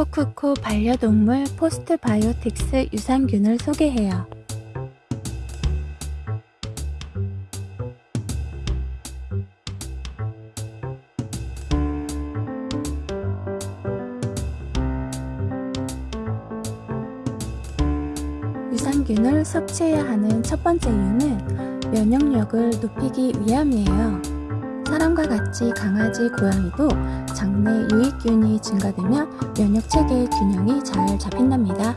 코크코 반려동물 포스트바이오틱스 유산균을 소개해요. 유산균을 섭취해야 하는 첫 번째 이유는 면역력을 높이기 위함이에요. 사람과 같이 강아지, 고양이도 장내 유익균이 증가되면 면역 체계의 균형이 잘 잡힌답니다.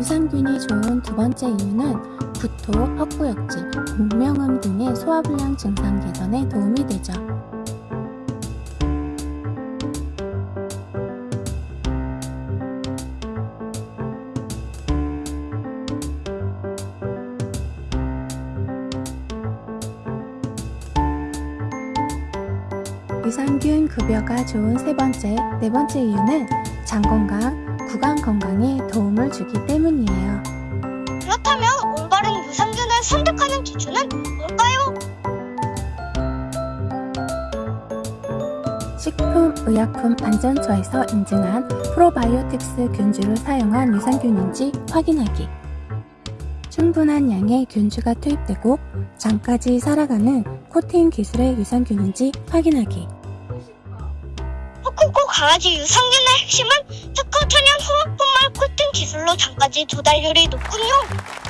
유산균이 좋은 두 번째 이유는 구토, 헛구역질, 목명음 등의 소화불량 증상 개선에 도움이 되죠. 유산균 급여가 좋은 세 번째, 네 번째 이유는 장 건강, 구강 건강에 도움을 주기 때문이에요. 그렇다면 올바른 유산균을 선택하는 기준은 뭘까요? 식품의약품안전처에서 인증한 프로바이오틱스 균주를 사용한 유산균인지 확인하기. 충분한 양의 균주가 투입되고 장까지 살아가는 코팅 기술의 유산균인지 확인하기. 코코코 강아지 유산균의 핵심은 특허 천연 후합분말 코팅 기술로 장까지 조달률이 높군요.